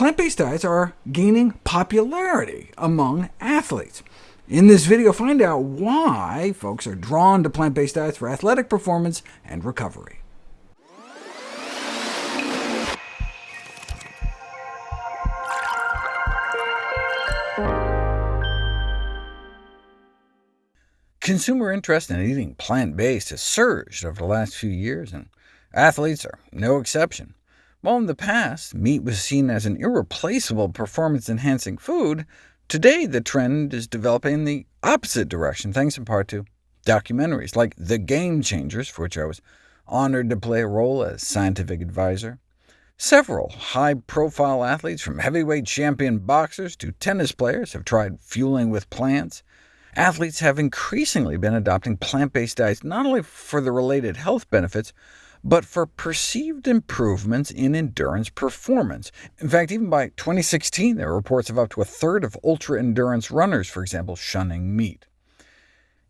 plant-based diets are gaining popularity among athletes. In this video, find out why folks are drawn to plant-based diets for athletic performance and recovery. Consumer interest in eating plant-based has surged over the last few years, and athletes are no exception. While in the past meat was seen as an irreplaceable performance-enhancing food, today the trend is developing in the opposite direction, thanks in part to documentaries like The Game Changers, for which I was honored to play a role as scientific advisor. Several high-profile athletes, from heavyweight champion boxers to tennis players, have tried fueling with plants. Athletes have increasingly been adopting plant-based diets not only for the related health benefits, but for perceived improvements in endurance performance. In fact, even by 2016, there were reports of up to a third of ultra-endurance runners, for example, shunning meat.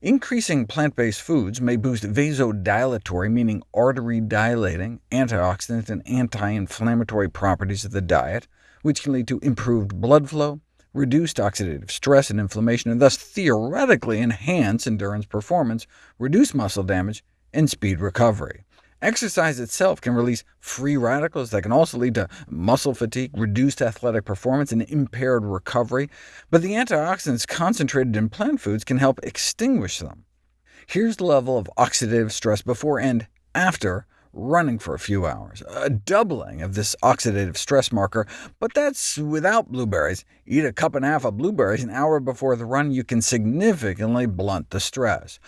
Increasing plant-based foods may boost vasodilatory, meaning artery-dilating, antioxidant and anti-inflammatory properties of the diet, which can lead to improved blood flow, reduced oxidative stress and inflammation, and thus theoretically enhance endurance performance, reduce muscle damage, and speed recovery. Exercise itself can release free radicals that can also lead to muscle fatigue, reduced athletic performance, and impaired recovery, but the antioxidants concentrated in plant foods can help extinguish them. Here's the level of oxidative stress before and after running for a few hours, a doubling of this oxidative stress marker, but that's without blueberries. Eat a cup and a half of blueberries an hour before the run, you can significantly blunt the stress.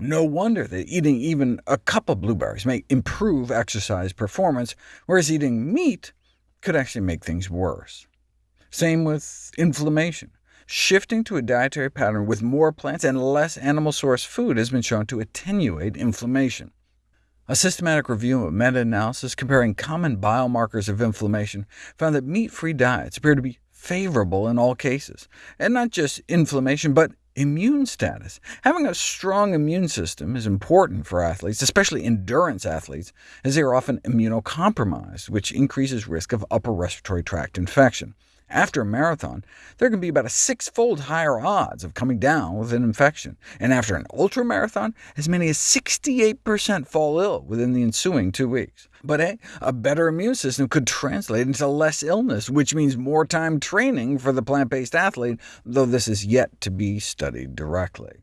No wonder that eating even a cup of blueberries may improve exercise performance, whereas eating meat could actually make things worse. Same with inflammation. Shifting to a dietary pattern with more plants and less animal-sourced food has been shown to attenuate inflammation. A systematic review of meta-analysis comparing common biomarkers of inflammation found that meat-free diets appear to be favorable in all cases, and not just inflammation, but Immune status. Having a strong immune system is important for athletes, especially endurance athletes, as they are often immunocompromised, which increases risk of upper respiratory tract infection. After a marathon, there can be about a six-fold higher odds of coming down with an infection, and after an ultramarathon, as many as 68% fall ill within the ensuing two weeks. But hey, a better immune system could translate into less illness, which means more time training for the plant-based athlete, though this is yet to be studied directly.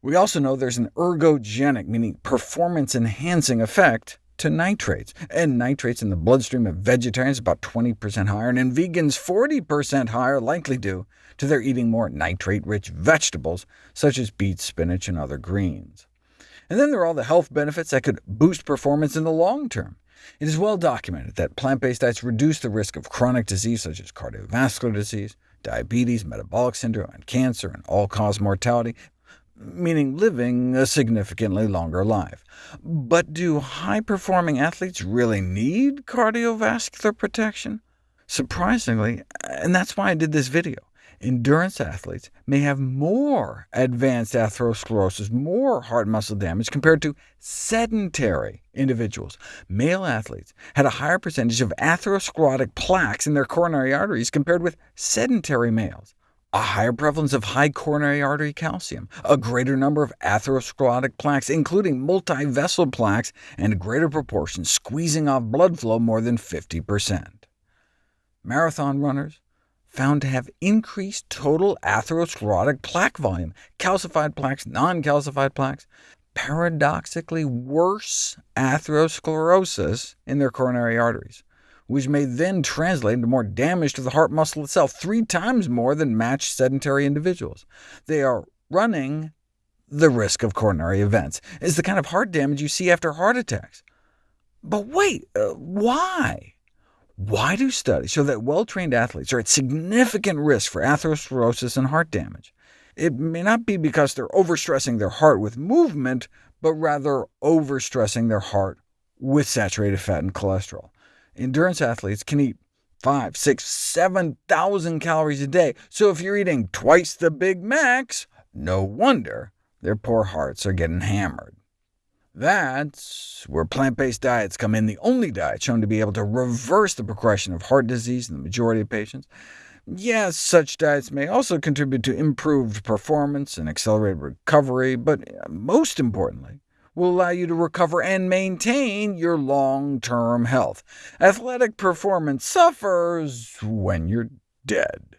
We also know there's an ergogenic, meaning performance-enhancing effect to nitrates, and nitrates in the bloodstream of vegetarians about 20% higher, and in vegans 40% higher, likely due to their eating more nitrate-rich vegetables, such as beets, spinach, and other greens. And then there are all the health benefits that could boost performance in the long term. It is well documented that plant-based diets reduce the risk of chronic disease such as cardiovascular disease, diabetes, metabolic syndrome, and cancer, and all-cause mortality, meaning living a significantly longer life. But do high-performing athletes really need cardiovascular protection? Surprisingly, and that's why I did this video, endurance athletes may have more advanced atherosclerosis, more heart muscle damage, compared to sedentary individuals. Male athletes had a higher percentage of atherosclerotic plaques in their coronary arteries compared with sedentary males a higher prevalence of high coronary artery calcium, a greater number of atherosclerotic plaques, including multi-vessel plaques, and a greater proportion squeezing off blood flow more than 50%. Marathon runners found to have increased total atherosclerotic plaque volume, calcified plaques, non-calcified plaques, paradoxically worse atherosclerosis in their coronary arteries which may then translate into more damage to the heart muscle itself, three times more than matched sedentary individuals. They are running the risk of coronary events. It's the kind of heart damage you see after heart attacks. But wait, uh, why? Why do studies show that well-trained athletes are at significant risk for atherosclerosis and heart damage? It may not be because they're overstressing their heart with movement, but rather overstressing their heart with saturated fat and cholesterol. Endurance athletes can eat 5, 6, 7,000 calories a day, so if you're eating twice the Big Macs, no wonder their poor hearts are getting hammered. That's where plant-based diets come in, the only diet shown to be able to reverse the progression of heart disease in the majority of patients. Yes, such diets may also contribute to improved performance and accelerated recovery, but uh, most importantly, will allow you to recover and maintain your long-term health. Athletic performance suffers when you're dead.